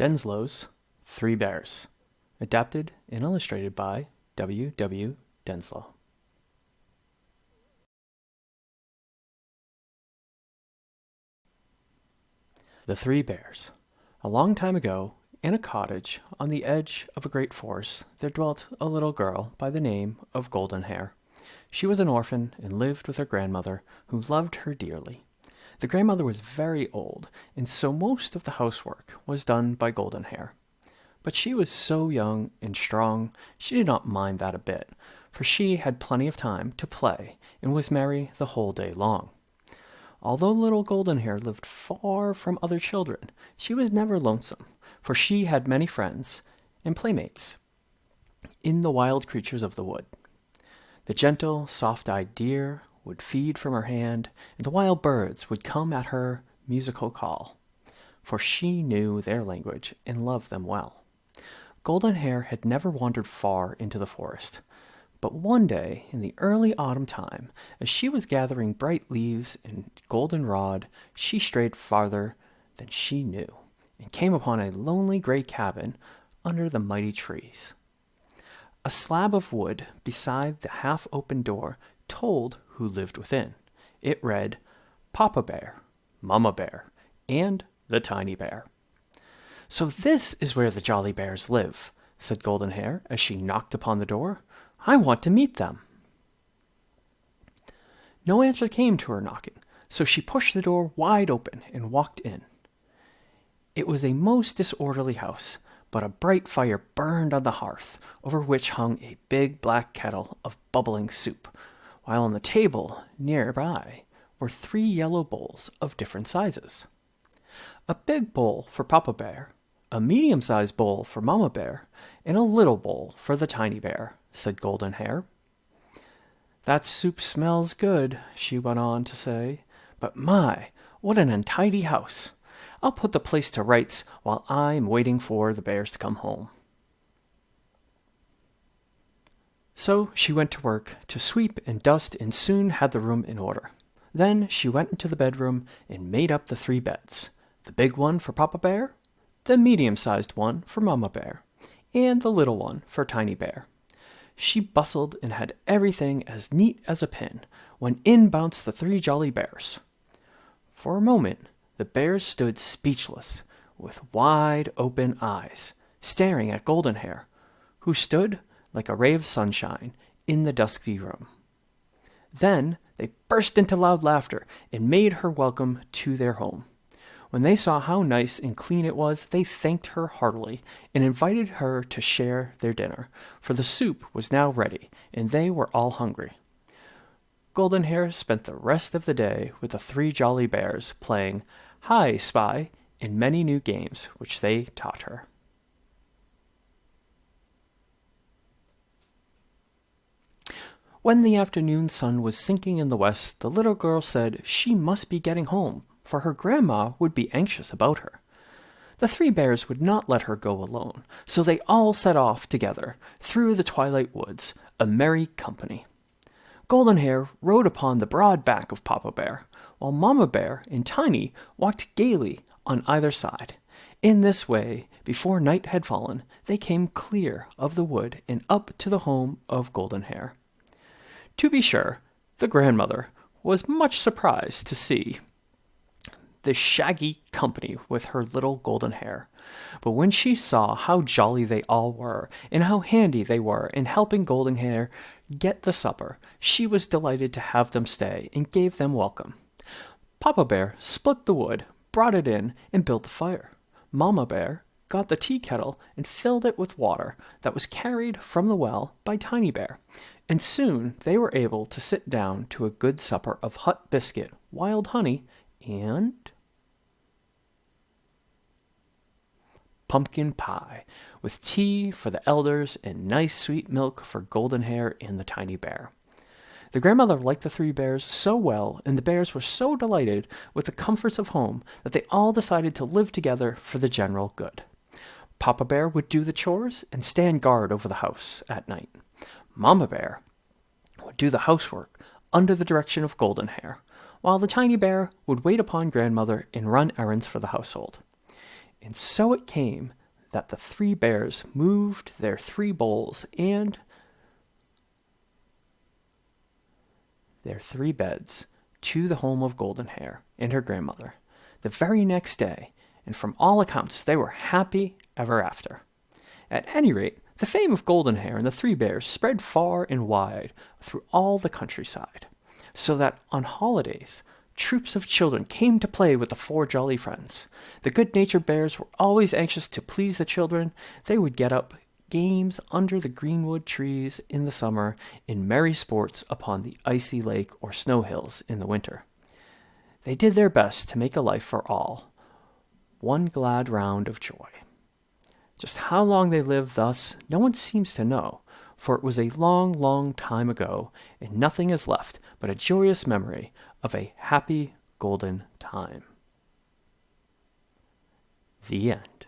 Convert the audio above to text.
Denslow's Three Bears, adapted and illustrated by W. W. Denslow. The Three Bears. A long time ago, in a cottage on the edge of a great forest, there dwelt a little girl by the name of Golden Hair. She was an orphan and lived with her grandmother, who loved her dearly. The grandmother was very old, and so most of the housework was done by Golden Hair. But she was so young and strong, she did not mind that a bit, for she had plenty of time to play and was merry the whole day long. Although little Golden Hair lived far from other children, she was never lonesome, for she had many friends and playmates in the wild creatures of the wood. The gentle, soft eyed deer, would feed from her hand, and the wild birds would come at her musical call, for she knew their language and loved them well. Golden Hair had never wandered far into the forest, but one day in the early autumn time, as she was gathering bright leaves and goldenrod, she strayed farther than she knew and came upon a lonely gray cabin under the mighty trees. A slab of wood beside the half open door told who lived within. It read, Papa Bear, Mama Bear, and the Tiny Bear. So this is where the Jolly Bears live, said Golden Hair as she knocked upon the door. I want to meet them. No answer came to her knocking, so she pushed the door wide open and walked in. It was a most disorderly house, but a bright fire burned on the hearth, over which hung a big black kettle of bubbling soup, while on the table nearby were three yellow bowls of different sizes. A big bowl for Papa Bear, a medium sized bowl for Mama Bear, and a little bowl for the tiny bear, said Golden Hair. That soup smells good, she went on to say, but my, what an untidy house! I'll put the place to rights while I'm waiting for the bears to come home. So she went to work to sweep and dust and soon had the room in order. Then she went into the bedroom and made up the three beds the big one for Papa Bear, the medium sized one for Mama Bear, and the little one for Tiny Bear. She bustled and had everything as neat as a pin when in bounced the three jolly bears. For a moment, the bears stood speechless, with wide open eyes, staring at Golden Hair, who stood like a ray of sunshine in the dusky room. Then they burst into loud laughter and made her welcome to their home. When they saw how nice and clean it was, they thanked her heartily and invited her to share their dinner, for the soup was now ready and they were all hungry. Golden Hair spent the rest of the day with the three jolly bears playing Hi Spy and many new games which they taught her. When the afternoon sun was sinking in the west, the little girl said she must be getting home, for her grandma would be anxious about her. The three bears would not let her go alone, so they all set off together through the twilight woods, a merry company. Golden Hair rode upon the broad back of Papa Bear, while Mama Bear and Tiny walked gaily on either side. In this way, before night had fallen, they came clear of the wood and up to the home of Golden Hair. To be sure, the grandmother was much surprised to see the shaggy company with her little golden hair. But when she saw how jolly they all were, and how handy they were in helping Golden Hair get the supper, she was delighted to have them stay and gave them welcome. Papa Bear split the wood, brought it in, and built the fire. Mama Bear got the tea kettle and filled it with water that was carried from the well by Tiny Bear, and soon they were able to sit down to a good supper of hut biscuit, wild honey, and pumpkin pie, with tea for the elders and nice sweet milk for Golden Hair and the tiny bear. The grandmother liked the three bears so well, and the bears were so delighted with the comforts of home that they all decided to live together for the general good. Papa Bear would do the chores and stand guard over the house at night. Mama Bear would do the housework under the direction of Golden Hair, while the tiny bear would wait upon grandmother and run errands for the household. And so it came that the three bears moved their three bowls and their three beds to the home of Golden Hair and her grandmother the very next day, and from all accounts they were happy ever after. At any rate, the fame of Golden Hair and the Three Bears spread far and wide through all the countryside, so that on holidays troops of children came to play with the four jolly friends. The good natured bears were always anxious to please the children. They would get up games under the greenwood trees in the summer, in merry sports upon the icy lake or snow hills in the winter. They did their best to make a life for all, one glad round of joy. Just how long they lived thus, no one seems to know, for it was a long, long time ago, and nothing is left but a joyous memory of a happy golden time. The end.